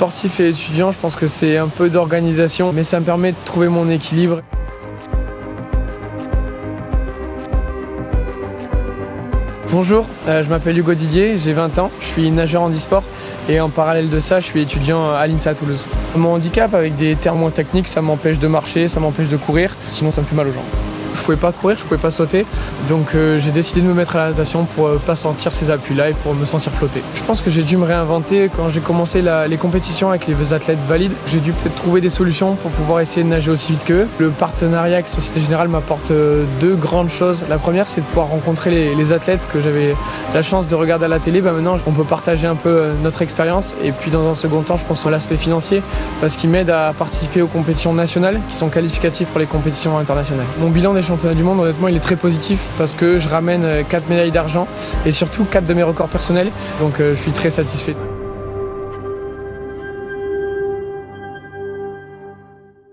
Sportif et étudiant, je pense que c'est un peu d'organisation, mais ça me permet de trouver mon équilibre. Bonjour, euh, je m'appelle Hugo Didier, j'ai 20 ans, je suis nageur en e-sport et en parallèle de ça, je suis étudiant à l'INSA Toulouse. Mon handicap avec des termes techniques, ça m'empêche de marcher, ça m'empêche de courir, sinon ça me fait mal aux jambes je pouvais pas courir, je pouvais pas sauter. Donc euh, j'ai décidé de me mettre à la natation pour euh, pas sentir ces appuis-là et pour me sentir flotter. Je pense que j'ai dû me réinventer quand j'ai commencé les compétitions avec les athlètes valides. J'ai dû peut-être trouver des solutions pour pouvoir essayer de nager aussi vite qu'eux. Le partenariat avec Société Générale m'apporte euh, deux grandes choses. La première, c'est de pouvoir rencontrer les, athlètes que j'avais la chance de regarder à la télé. Bah, maintenant, on peut partager un peu notre expérience. Et puis dans un second temps, je pense à l'aspect financier parce qu'il m'aide à participer aux compétitions nationales qui sont qualificatives pour les compétitions internationales. Mon bilan des championnat du monde, honnêtement, il est très positif parce que je ramène 4 euh, médailles d'argent et surtout 4 de mes records personnels. Donc euh, je suis très satisfait.